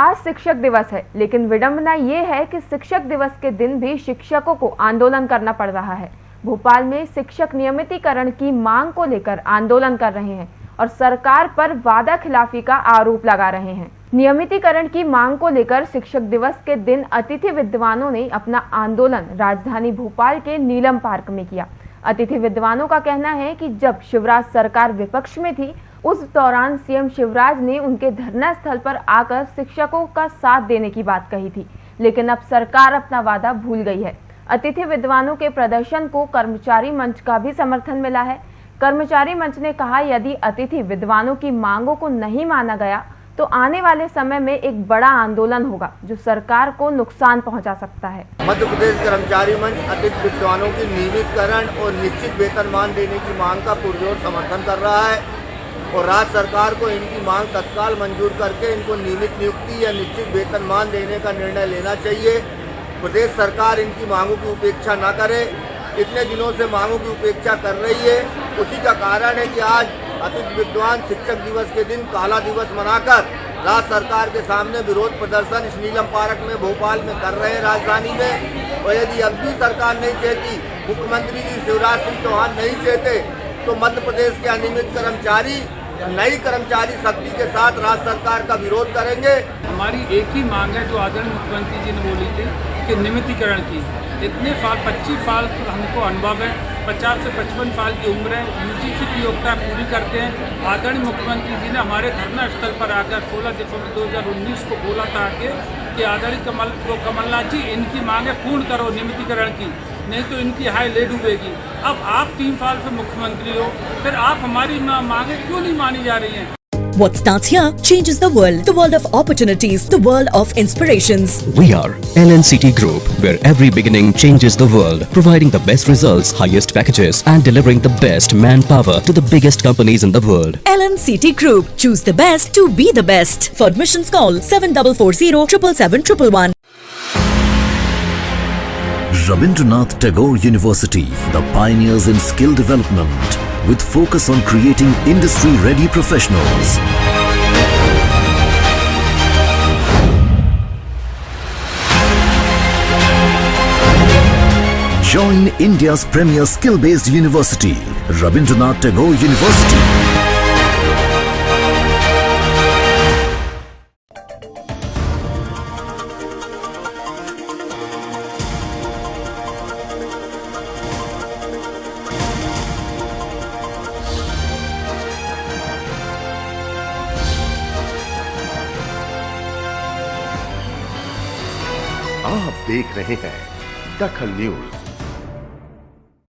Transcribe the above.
आज शिक्षक दिवस है, लेकिन विडंबना ये है कि शिक्षक दिवस के दिन भी शिक्षकों को आंदोलन करना पड़ रहा है। भोपाल में शिक्षक नियमितीकरण की मांग को लेकर आंदोलन कर रहे हैं और सरकार पर वादा खिलाफी का आरोप लगा रहे हैं। नियमितीकरण की मांग को लेकर शिक्षक दिवस के दिन अतिथि विद्वानों ने अपना आंदोलन राजधानी भोपाल के नीलम पार्क में किया। अतिथि विद्वानों का कहना है कि जब शिवराज सरकार विपक्ष में थी उस दौरान सीएम शिवराज ने उनके धरना स्थल पर आकर शिक्षकों का साथ देने की बात कही थी। लेकिन अब सरकार अपना वादा भूल गई है। अतिथि विद्वानों के प्रदर्शन को कर्मचारी मंच का भी समर्थन मिला है। कर्मचारी मंच ने कहा, यदि अतिथि विद्वानों की मांगों को नहीं माना गया तो आने वाले समय में एक बड़ा आंदोलन होगा, जो सरकार को नुकसान पहुँचा सकता है। मध्य प्रदेश कर्मचारी मंच अतिथि विद्वानों की नियमितकरण और निश्चित वेतनमान देने की मांग का पुरजोर समर्थन कर रहा है। और राज्य सरकार को इनकी मांग तत्काल मंजूर करके इनको नियमित नियुक्ति या निश्चित वेतनमान देने का निर्णय लेना चाहिए। प्रदेश सरकार इनकी मांगों की उपेक्षा न करे। इतने दिनों से मांगों की उपेक्षा कर रही है। उसी का कारण है कि आज अतिथि विद्वान शिक्षक दिवस के दिन काला दिवस मनाकर राज्य सरकार के सामने विरोध प्रदर्शन इस नीलम पार्क में, भोपाल में कर रहे हैं राजधानी में। और यदि अब भी सरकार नहीं चाहती मुख्यमंत्री जी शिवराज सिंह चौहान नहीं चाहते तो मध्य प्रदेश के अनियमित कर्मचारी नई कर्मचारी शक्ति के साथ राज्य सरकार का विरोध करेंगे। हमारी एक ही मांग है जो आदरणीय मुख्यमंत्री जी ने बोली थी कि नियमितीकरण की। इतने साल 25 साल हमको अनुभव है 50 से 55 साल की उम्र है यूजीसी की योग्यता पूरी करते हैं। आदरणीय मुख्यमंत्री जी ने हमारे धरना स्थल पर आकर 16 दिसंबर 2019 को बोला था कि, आदरणीय कमल कमलनाथ जी इनकी मांगे पूर्ण करो नियमितीकरण की। नहीं तो इनकी हाई ले डूबेगी अब आप तीन साल से मुख्यमंत्री हो फिर आप हमारी मांगे क्यों नहीं मानी जा रही हैं What starts here changes the world. The world of opportunities. The world of inspirations. We are LNCT Group, where every beginning changes the world, providing the best results, highest packages, and delivering the best manpower to the biggest companies in the world. LNCT Group. Choose the best to be the best. For admissions, call 7440 777 Rabindranath Tagore University, the pioneers in skill development, with focus on creating industry-ready professionals. Join India's premier skill-based university, Rabindranath Tagore University. आप देख रहे हैं दखल news.